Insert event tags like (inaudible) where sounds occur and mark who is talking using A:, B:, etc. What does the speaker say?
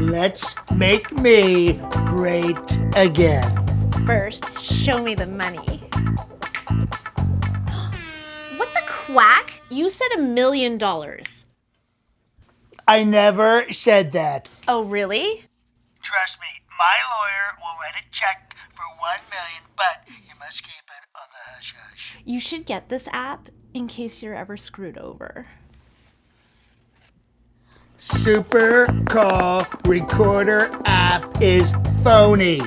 A: Let's make me great again.
B: First, show me the money. (gasps) what the quack? You said a million dollars.
A: I never said that.
B: Oh, really?
A: Trust me, my lawyer will write a check for one million, but you must keep it oh, on the hush hush.
B: You should get this app in case you're ever screwed over.
A: Super Call Recorder app is phony.